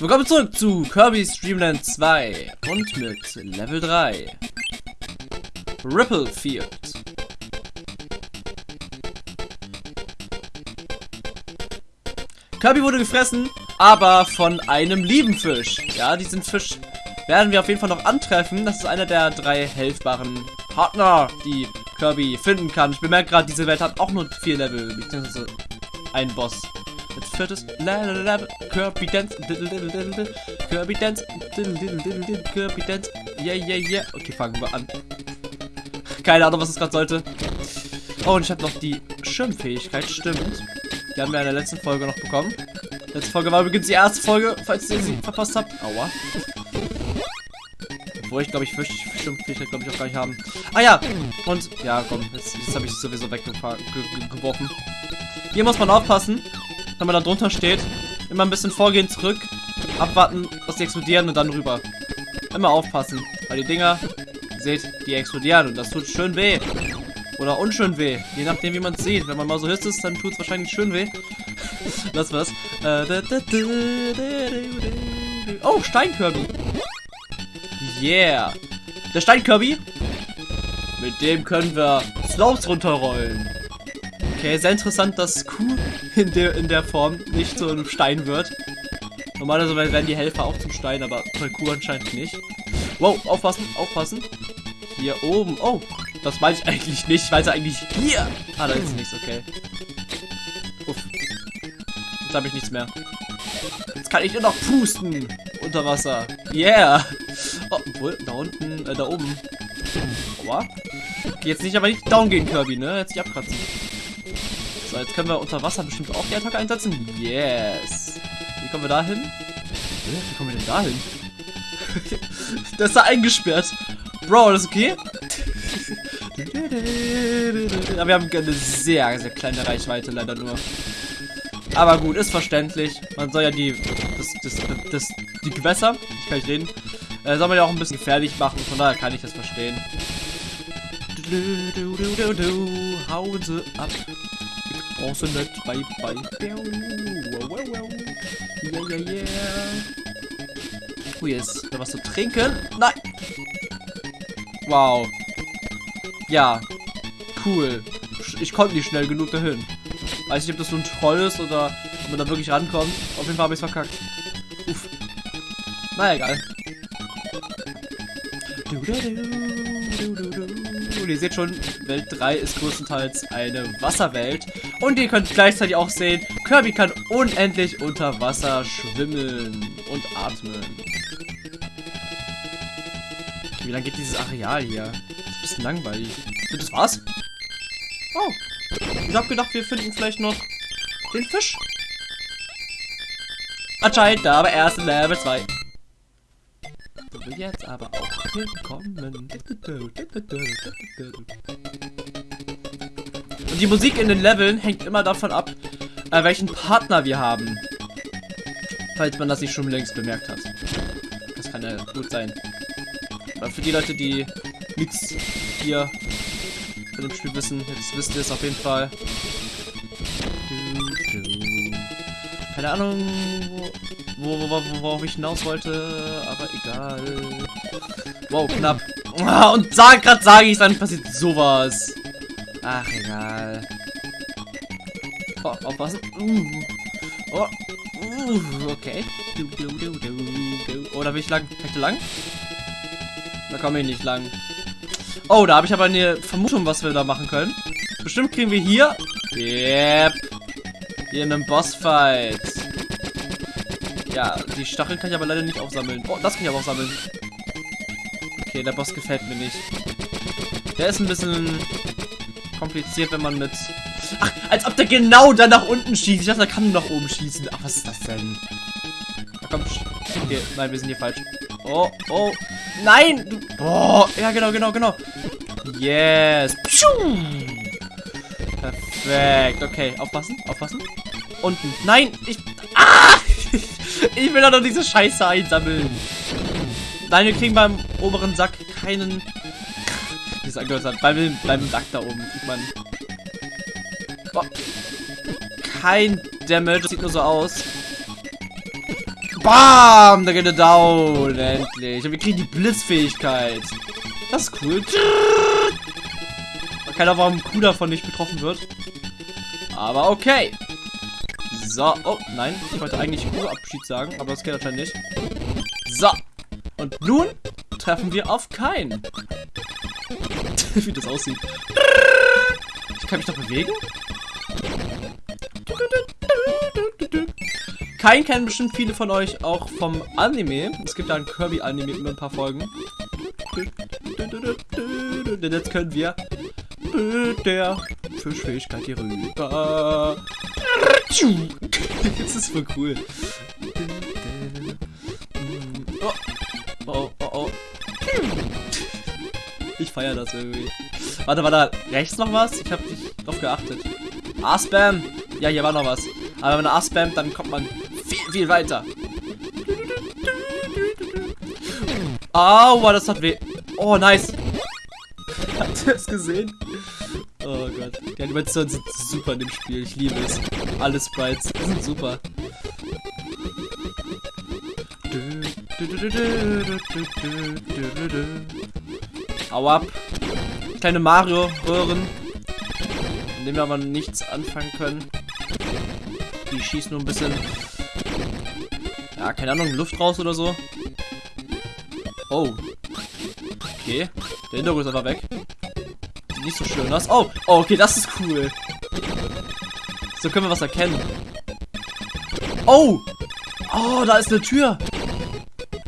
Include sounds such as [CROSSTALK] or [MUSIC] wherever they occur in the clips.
Willkommen zurück zu Kirby's Dreamland 2 und mit Level 3. Ripple Field. Kirby wurde gefressen, aber von einem lieben Fisch. Ja, diesen Fisch werden wir auf jeden Fall noch antreffen. Das ist einer der drei helfbaren Partner, die Kirby finden kann. Ich bemerke gerade, diese Welt hat auch nur vier Level, beziehungsweise ein Boss. Jetzt viertes Level, Kirby Dance, Kirby Dance, Kirby Dance, yeah, yeah, yeah. Okay, fangen wir an. Keine Ahnung, was es gerade sollte. Oh, und ich habe noch die Schirmfähigkeit, stimmt. Die haben wir in der letzten Folge noch bekommen. Letzte Folge war übrigens die erste Folge, falls ihr sie [LAUGHS] verpasst habt. Aua. Obwohl ich glaube, ich fürchte, Schirmfähigkeit glaube ich auch gar nicht haben. Ah ja, und ja, komm, jetzt, jetzt habe ich sowieso weggeworfen. Hier muss man aufpassen, wenn man da drunter steht. Immer ein bisschen vorgehen, zurück, abwarten, dass die explodieren und dann rüber. Immer aufpassen, weil die Dinger, seht, die explodieren und das tut schön weh. Oder unschön weh. Je nachdem, wie man es sieht. Wenn man mal so hüst ist, dann tut es wahrscheinlich schön weh. [LAUGHS] Lass was. Oh, Steinkirby. Yeah. Der Steinkirby. Mit dem können wir Slopes runterrollen. Okay, sehr interessant, dass Q in der, in der Form nicht zu einem Stein wird. Normalerweise werden die Helfer auch zum Stein, aber bei Q anscheinend nicht. Wow, aufpassen, aufpassen. Hier oben. Oh, das weiß ich eigentlich nicht. Ich weiß eigentlich hier. Ah, da ist nichts, okay. Uff. Jetzt habe ich nichts mehr. Jetzt kann ich nur noch pusten. Unter Wasser. Yeah. Oh, obwohl, da unten, äh, da oben. Aua. Jetzt nicht aber nicht down gehen, Kirby, ne? Jetzt nicht abkratzen. So, jetzt können wir unter Wasser bestimmt auch die Attacke einsetzen. Yes. Wie kommen wir da hin? Wie kommen wir denn da hin? [LAUGHS] das ist da eingesperrt. Bro, ist okay? [LAUGHS] Aber wir haben eine sehr, sehr kleine Reichweite leider nur. Aber gut, ist verständlich. Man soll ja die, das, das, das die Gewässer, ich kann nicht reden, äh, soll man ja auch ein bisschen gefährlich machen. Von daher kann ich das verstehen. Hauen sie ab. Ich brauch sie nicht. Bye, bye. Yeah, yeah, yeah. Oh, jetzt da was zu trinken. Nein. Wow. Ja. Cool. Ich konnte nicht schnell genug dahin. Weiß nicht, ob das so ein Troll ist oder ob man da wirklich rankommt. Auf jeden Fall habe ich es verkackt. Uff. Na egal. Und ihr seht schon, Welt 3 ist größtenteils eine Wasserwelt. Und ihr könnt gleichzeitig auch sehen, Kirby kann unendlich unter Wasser schwimmen und atmen. Wie lange geht dieses Areal hier? Das ist ein bisschen langweilig. Das war's? Oh. Ich hab gedacht, wir finden vielleicht noch den Fisch. Anscheinend aber erst in Level 2. Will jetzt aber auch hinkommen. Und die Musik in den Leveln hängt immer davon ab, äh, welchen Partner wir haben. Falls man das nicht schon längst bemerkt hat. Das kann ja gut sein. Aber für die Leute, die nichts hier von dem Spiel wissen, jetzt wisst ihr es auf jeden Fall. Keine Ahnung, wo, wo, wo, worauf ich hinaus wollte, aber egal. Wow, knapp. Ah, und sag, grad sage ich, dann passiert sowas. Ach, egal. Oh, aufpassen. Uh. Oh. Uh, okay. Du, du, du, du, du. Oh, da will ich lang. Kann ich lang? Da komme ich nicht lang. Oh, da habe ich aber eine Vermutung, was wir da machen können. Bestimmt kriegen wir hier... Yep. Hier einen Bossfight. Ja, die Stacheln kann ich aber leider nicht aufsammeln. Oh, das kann ich aber aufsammeln. Okay, der Boss gefällt mir nicht. Der ist ein bisschen kompliziert, wenn man mit... Ach, als ob der genau da nach unten schießt. Ich dachte, der kann nach oben schießen. Ach, was ist das denn? Na komm. Okay, nein, wir sind hier falsch. Oh, oh. Nein! Du, oh, ja, genau, genau, genau. Yes. Perfekt. Okay, aufpassen, aufpassen. Unten. Nein, ich... Ah! Ich will doch noch diese Scheiße einsammeln. Nein, wir kriegen beim oberen Sack keinen... Wie es. Beim, beim Sack da oben kriegt man... Oh. Kein Damage. Das sieht nur so aus. Bam! Da geht er down. Endlich. Und wir kriegen die Blitzfähigkeit. Das ist cool. Keiner, warum Kuh davon nicht betroffen wird. Aber okay. So. Oh, nein. Ich wollte eigentlich Kuh-Abschied sagen, aber das geht anscheinend nicht. So. Und nun treffen wir auf keinen. [LAUGHS] Wie das aussieht. Ich kann mich doch bewegen? Kein kennen bestimmt viele von euch auch vom Anime. Es gibt da ein Kirby-Anime mit ein paar Folgen. Denn jetzt können wir mit der Fischfähigkeit hier rüber. Das ist voll cool. Oh, oh, oh, oh. Ich feiere das irgendwie. Warte, war da rechts noch was? Ich habe nicht drauf geachtet. A-Spam. Ja, hier war noch was. Aber wenn man A-Spammt, dann kommt man viel, viel weiter. Aua, das hat weh. Oh, nice. Habt ihr es gesehen? Oh Gott. Die Animationen sind super in dem Spiel. Ich liebe es. Alle Sprites sind super. Hau ab. Kleine Mario-Röhren. Mit denen wir aber nichts anfangen können. Die schießen nur ein bisschen. Ja, keine Ahnung, Luft raus oder so. Oh. Okay. Der Hintergrund ist einfach weg. Sieht nicht so schön aus. Oh, oh, okay, das ist cool. So können wir was erkennen. Oh! Oh, da ist eine Tür.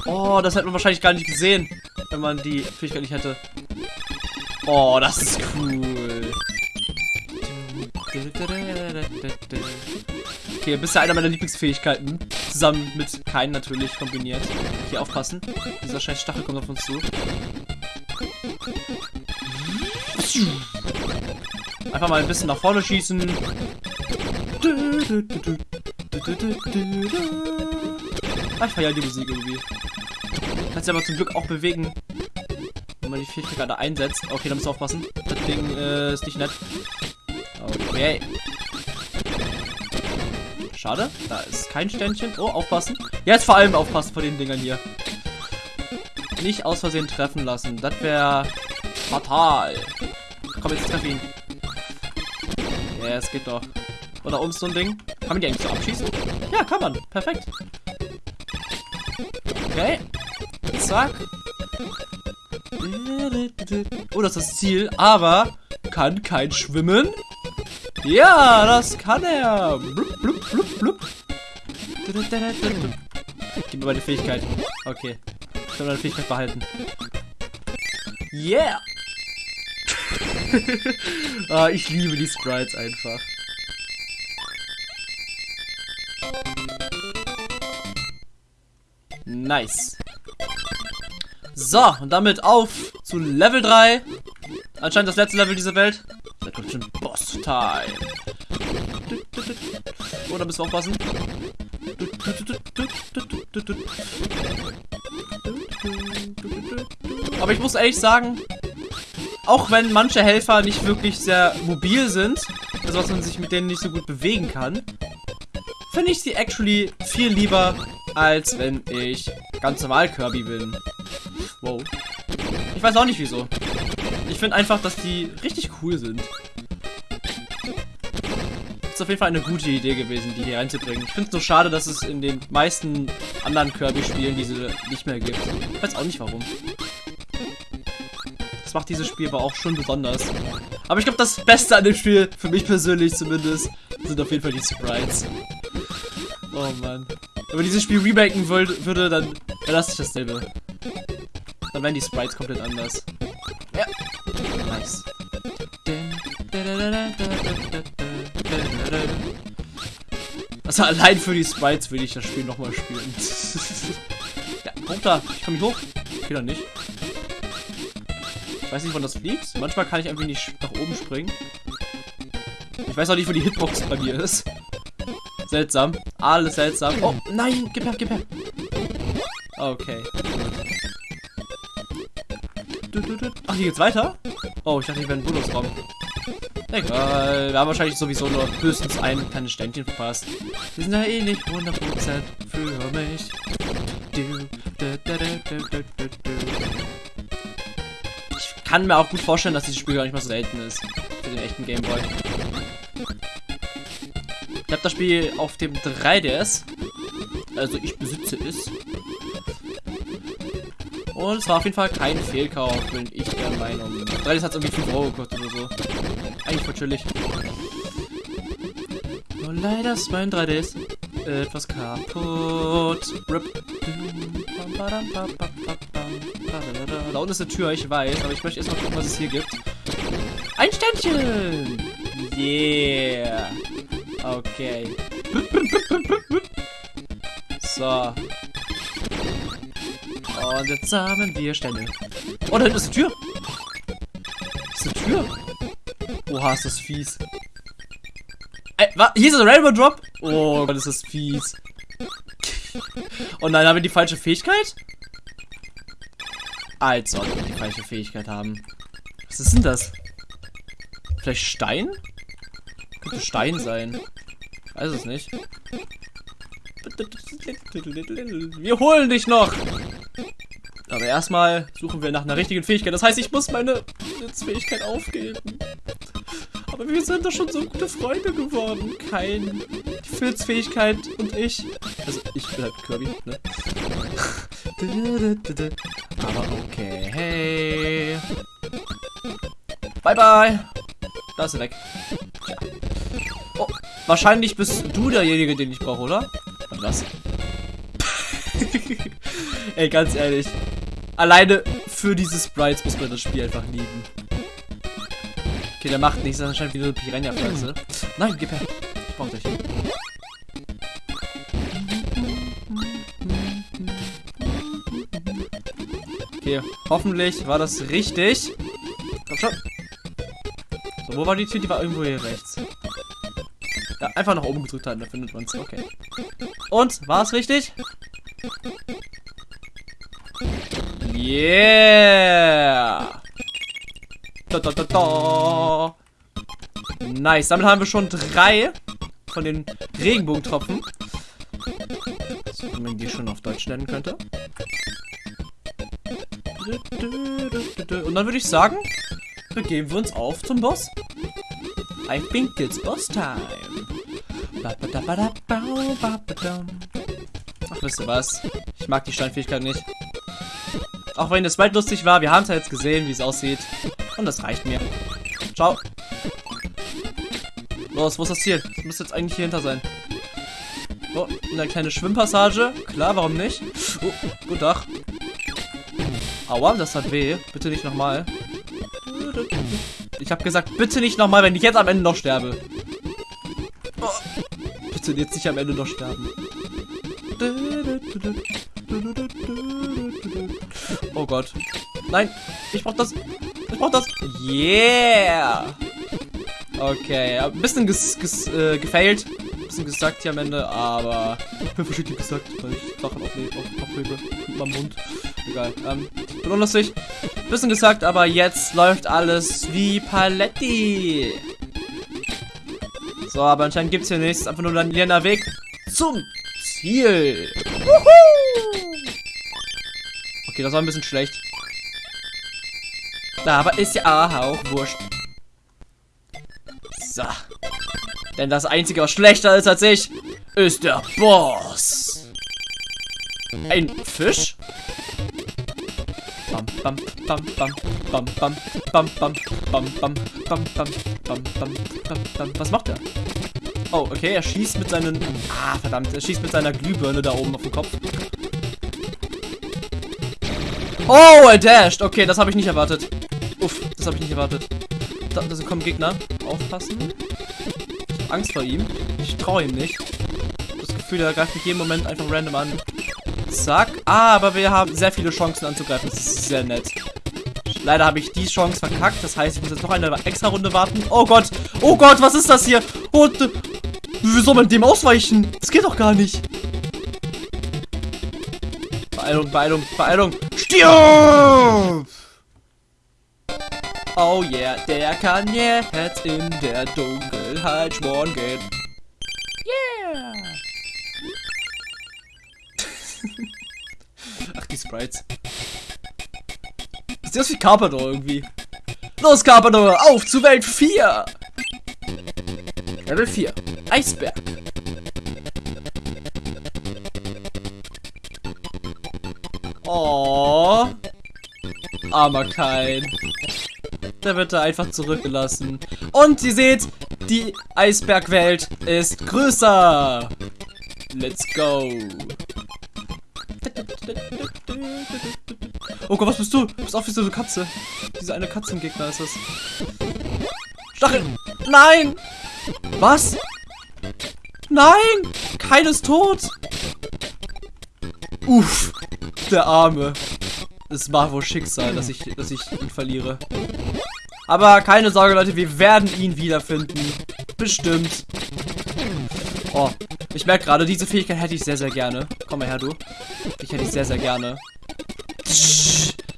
Oh, das hätte man wahrscheinlich gar nicht gesehen, wenn man die Fähigkeit nicht hätte. Oh, das ist cool. Okay, bist ja einer meiner Lieblingsfähigkeiten. Zusammen mit keinen natürlich kombiniert. Hier aufpassen. Dieser scheiß Stachel kommt auf uns zu. Einfach mal ein bisschen nach vorne schießen. Ich feiere die Musik irgendwie. Kannst du aber zum Glück auch bewegen. Wenn man die Fähigkeit gerade einsetzt. Okay, da musst du aufpassen. Das Ding äh, ist nicht nett. Okay. Schade, da ist kein Ständchen. Oh, aufpassen. Jetzt vor allem aufpassen vor den Dingern hier. Nicht aus Versehen treffen lassen. Das wäre fatal. Komm, jetzt treff ihn. Ja, es geht doch. Oder um so ein Ding. Kann man die eigentlich so abschießen? Ja, kann man. Perfekt. Okay. Zack. Oh, das ist das Ziel. Aber kann kein Schwimmen. Ja, das kann er. Blub, blub, blub, blub. Gib mir meine Fähigkeit. Okay. Ich kann meine Fähigkeit behalten. Yeah! [LAUGHS] ah, ich liebe die Sprites einfach. Nice. So, und damit auf zu Level 3. Anscheinend das letzte Level dieser Welt. Da kommt schon Boss-Time. Oh, da müssen wir aufpassen. Aber ich muss ehrlich sagen, auch wenn manche Helfer nicht wirklich sehr mobil sind, also dass man sich mit denen nicht so gut bewegen kann, finde ich sie actually viel lieber, als wenn ich ganz normal Kirby bin. Wow. Ich weiß auch nicht wieso. Ich finde einfach, dass die richtig cool sind. Ist auf jeden Fall eine gute Idee gewesen, die hier reinzubringen. Ich finde es nur schade, dass es in den meisten anderen Kirby-Spielen diese nicht mehr gibt. Ich weiß auch nicht warum. Das macht dieses Spiel aber auch schon besonders. Aber ich glaube, das Beste an dem Spiel, für mich persönlich zumindest, sind auf jeden Fall die Sprites. Oh Mann. Wenn man dieses Spiel remaken würde, dann das nicht dasselbe. Dann wären die Sprites komplett anders. Ja. Nice. Also allein für die Sprites will ich das Spiel nochmal spielen. [LAUGHS] ja, runter. Ich komme nicht hoch. Okay, dann nicht. Ich weiß nicht, wann das fliegt. Manchmal kann ich einfach nicht nach oben springen. Ich weiß auch nicht, wo die Hitbox bei mir ist. Seltsam. Alles seltsam. Oh, nein. Gib her, gib her. Okay. Ach, hier geht's weiter? Oh, ich dachte, hier wäre ein Bonusraum. Egal, wir haben wahrscheinlich sowieso nur höchstens ein kleines Ständchen verpasst. Wir sind ja eh nicht 100% für mich. Ich kann mir auch gut vorstellen, dass dieses Spiel gar nicht mal so selten ist. Für den echten Gameboy. Habe das Spiel auf dem 3DS. Also ich besitze es. Und es war auf jeden Fall kein Fehlkauf, bin ich der Meinung. 3DS hat irgendwie 5 Euro gekostet oder so. Eigentlich voll chillig. Nur leider ist mein 3DS etwas kaputt. Da unten ist eine Tür, ich weiß, aber ich möchte erstmal gucken, was es hier gibt. Ein Ständchen! Yeah! Okay. So. Und jetzt haben wir Stände. Oh, da hinten ist eine Tür. ist eine Tür. Oha, ist das fies. Ey, was? Hier ist ein Rainbow Drop. Oh Gott, ist das fies. Und nein, haben wir die falsche Fähigkeit? Als ob wir die falsche Fähigkeit haben. Was ist denn das? Vielleicht Stein? Könnte Stein sein. Weiß es nicht. Wir holen dich noch! Aber erstmal suchen wir nach einer richtigen Fähigkeit. Das heißt, ich muss meine Fähigkeit aufgeben. Aber wir sind doch schon so gute Freunde geworden. Kein. Die Filzfähigkeit und ich. Also, ich bin halt Kirby, ne? Aber okay. Hey. Bye, bye. Da ist er weg. Wahrscheinlich bist du derjenige, den ich brauche, oder? Was? [LAUGHS] Ey, ganz ehrlich. Alleine für diese Sprites muss man das Spiel einfach lieben. Okay, der macht nichts, das ist anscheinend wie eine Piranha-Pflanze. Nein, gib her. Ich brauch dich. Okay, hoffentlich war das richtig. Komm schon. So, wo war die Tür? Die war irgendwo hier rechts. Ja, einfach nach oben gedrückt halten, da findet man es. Okay. Und, war es richtig? Yeah! Da, da, da, da. Nice, damit haben wir schon drei von den Regenbogentropfen. Wenn man die schon auf Deutsch nennen könnte. Und dann würde ich sagen, begeben wir uns auf zum Boss. I think it's boss time. Ach, wisst ihr was? Ich mag die Steinfähigkeit nicht. Auch wenn das weit lustig war, wir haben es ja jetzt gesehen, wie es aussieht. Und das reicht mir. Ciao. Los, wo ist das Ziel? Das müsste jetzt eigentlich hier hinter sein. Oh, eine kleine Schwimmpassage. Klar, warum nicht? Oh, gut Tag. Aua, das hat weh. Bitte nicht nochmal. Ich habe gesagt, bitte nicht nochmal, wenn ich jetzt am Ende noch sterbe. Bitte jetzt nicht am Ende noch sterben. Oh Gott. Nein, ich brauch das. Ich brauch das. Yeah. Okay, ein bisschen ges, ges, äh, gefailt. Ein bisschen gesagt hier am Ende, aber ich bin verschiedentlich gesagt, weil ich Sachen aufhebe auf, mit meinem Mund. Egal. Ähm, bin unlustig. Bisschen gesagt, aber jetzt läuft alles wie Paletti. So, aber anscheinend gibt es hier nichts. Einfach nur ein leerer Weg zum Ziel. Okay, das war ein bisschen schlecht. Aber ist ja auch wurscht. So. Denn das Einzige, was schlechter ist als ich, ist der Boss. Ein Fisch? Bam, bam, bam, bam, bam, bam, bam, bam, bam, bam, bam, bam, bam, bam, bam, bam. Was macht er? Oh, okay, er schießt mit seinen... Ah, verdammt, er schießt mit seiner Glühbirne da oben auf den Kopf. Oh, er dasht. Okay, das habe ich nicht erwartet. Uff, das habe ich nicht erwartet. Da, da kommen Gegner. Aufpassen. Ich habe Angst vor ihm. Ich traue ihm nicht. Das Gefühl, er greift mich jeden Moment einfach random an. Zack. Ah, aber wir haben sehr viele Chancen anzugreifen. Das ist sehr nett. Leider habe ich die Chance verkackt. Das heißt, ich muss jetzt noch eine extra Runde warten. Oh Gott. Oh Gott, was ist das hier? Oh, wie soll man dem ausweichen? Das geht doch gar nicht. Beeilung, Beeilung, Beeilung. Stirb! Oh yeah, der kann jetzt in der Dunkelheit schmoren gehen. Yeah! Ach, die Sprites. Sieht aus wie Carpador irgendwie. Los, Carpador, auf zu Welt 4! Level 4. Eisberg. Oh. Armer Kein. Der wird da einfach zurückgelassen. Und ihr seht, die Eisbergwelt ist größer. Let's go. Oh Gott, was bist du? Du bist auch wie so eine Katze. Diese eine Katzengegner ist das. Stachel! Nein! Was? Nein! Keines tot! Uff, der Arme. Es war wohl Schicksal, dass ich, dass ich ihn verliere. Aber keine Sorge, Leute, wir werden ihn wiederfinden. Bestimmt. Oh, ich merke gerade, diese Fähigkeit hätte ich sehr, sehr gerne. Komm mal her, du. Ich hätte ich sehr, sehr gerne.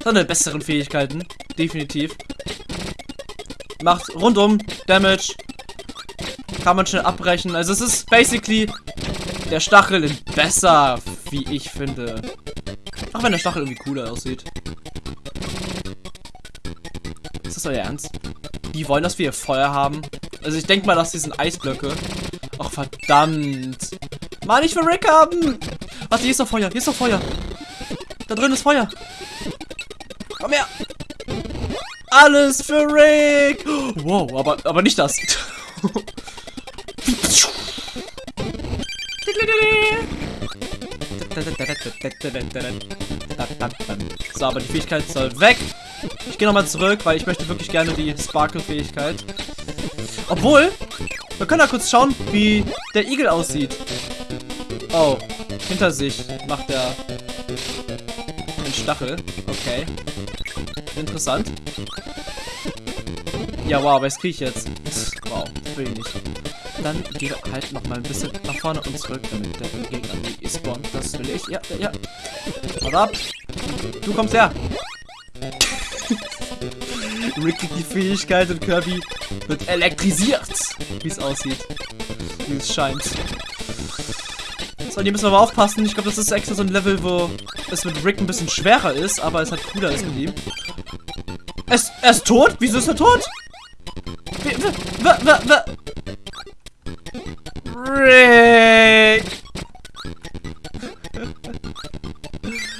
Seine besseren Fähigkeiten. Definitiv. Macht rundum Damage. Kann man schnell abbrechen. Also es ist basically der Stachel in besser, wie ich finde. Auch wenn der Stachel irgendwie cooler aussieht. Ist das euer Ernst? Die wollen, dass wir hier Feuer haben? Also ich denke mal, dass die sind Eisblöcke. Ach, verdammt. Mann, ich will Rick haben. Warte, hier ist doch Feuer. Hier ist doch Feuer. Da drin ist Feuer. Komm her. Alles für Rick. Wow, aber, aber nicht das. So, aber die Fähigkeit soll weg. Ich gehe nochmal zurück, weil ich möchte wirklich gerne die Sparkle-Fähigkeit. Obwohl, wir können da kurz schauen, wie der Igel aussieht. Oh, hinter sich macht er einen Stachel. Okay. Interessant. Ja, wow, was kriege ich jetzt? Wow, will ich nicht. Dann gehe halt noch mal ein bisschen nach vorne und zurück, damit der Gegner nicht spawnt. Das will ich. Ja, ja. Warte ab. Du kommst her. [LAUGHS] Rick die Fähigkeit und Kirby wird elektrisiert. Wie es aussieht. Wie es scheint. So, hier müssen wir aber aufpassen. Ich glaube, das ist extra so ein Level, wo es mit Rick ein bisschen schwerer ist, aber es halt cooler ist mit ihm. Es, er ist tot? Wieso ist er tot? Rick! [LAUGHS]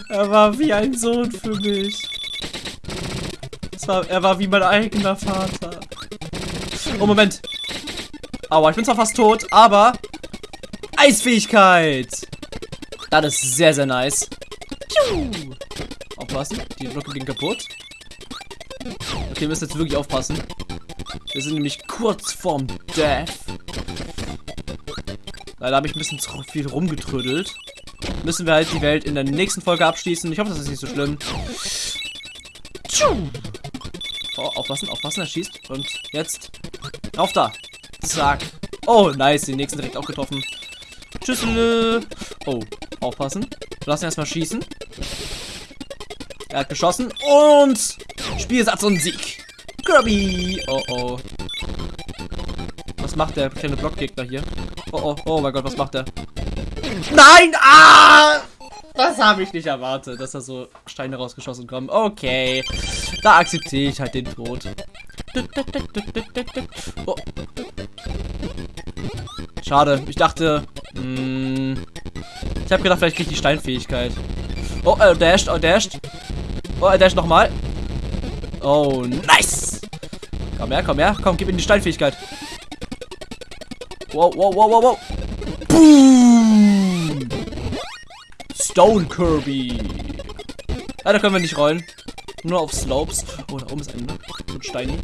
er war wie ein Sohn für mich. War, er war wie mein eigener Vater. Oh, Moment. Aua, ich bin zwar fast tot, aber... Eisfähigkeit! Das ist sehr, sehr nice. Aufpassen, die Blöcke gehen kaputt. Okay, wir müssen jetzt wirklich aufpassen. Wir sind nämlich kurz vorm Death. Leider habe ich ein bisschen zu viel rumgetrödelt. Müssen wir halt die Welt in der nächsten Folge abschließen. Ich hoffe, das ist nicht so schlimm. Oh, aufpassen, aufpassen, er schießt. Und jetzt. Auf da. Zack. Oh, nice. Den nächsten direkt auch getroffen. Tschüssel. Oh, aufpassen. Lassen erstmal schießen. Er hat geschossen. Und Spielsatz und Sieg. Kirby. Oh, oh. Was macht der kleine Blockgegner hier? Oh, oh, oh mein Gott, was macht der? Nein! Ah! Das habe ich nicht erwartet, dass da so Steine rausgeschossen kommen. Okay. Da akzeptiere ich halt den Tod. Oh. Schade. Ich dachte... Mh, hm, ich habe gedacht, vielleicht kriege ich die Steinfähigkeit. Oh, er dasht, er dasht. Oh, er dasht nochmal. Oh, nice. Komm her, komm her. Komm, gib ihm die Steinfähigkeit. Wow, wow, wow, wow, wow. Boom. Stone Kirby. Ja, da können wir nicht rollen. Nur auf Slopes. Oh, da oben ist ein, ein Steini.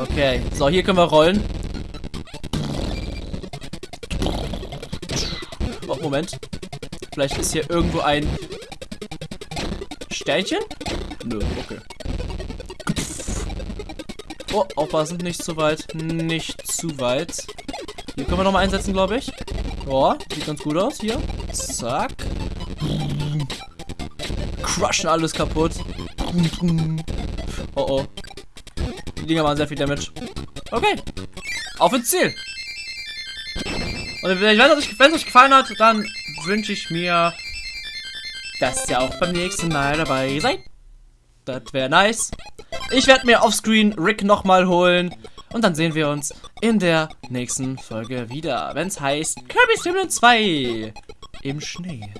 Okay, so, hier können wir rollen. Oh, Moment. Vielleicht ist hier irgendwo ein Sternchen? Nö, okay. Oh, aufpassen, nicht zu weit. Nicht zu weit. Hier können wir nochmal einsetzen, glaube ich. Oh, sieht ganz gut aus hier. Zack. Crushen alles kaputt. Oh oh. Die Dinger machen sehr viel Damage. Okay. Auf ins Ziel. Und wenn es euch, euch gefallen hat, dann wünsche ich mir, dass ihr auch beim nächsten Mal dabei seid. Das wäre nice. Ich werde mir offscreen Rick nochmal holen. Und dann sehen wir uns in der nächsten Folge wieder, wenn es heißt Kirby's Dream 2 im Schnee.